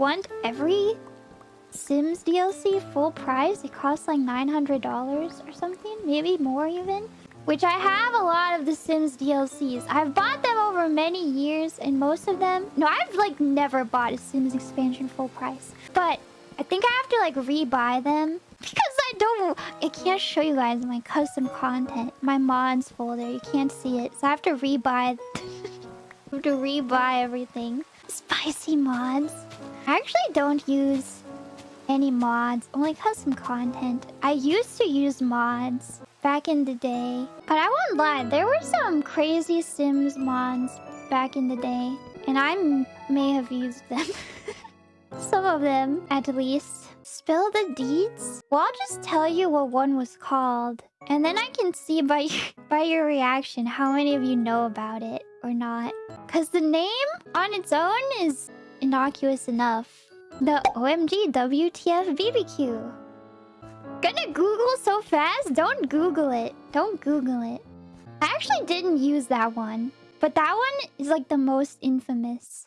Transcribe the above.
want every Sims DLC full price, it costs like $900 or something. Maybe more even. Which I have a lot of the Sims DLCs. I've bought them over many years and most of them... No, I've like never bought a Sims expansion full price. But I think I have to like rebuy them. Because I don't... I can't show you guys my custom content. My mods folder. You can't see it. So I have to rebuy... Have to rebuy everything. Spicy mods. I actually don't use any mods. Only custom content. I used to use mods back in the day. But I won't lie. There were some crazy Sims mods back in the day. And I may have used them. some of them, at least. Spill the deeds? Well, I'll just tell you what one was called. And then I can see by, by your reaction how many of you know about it or not. Because the name on its own is innocuous enough. The OMG WTF BBQ. Gonna Google so fast? Don't Google it. Don't Google it. I actually didn't use that one. But that one is like the most infamous.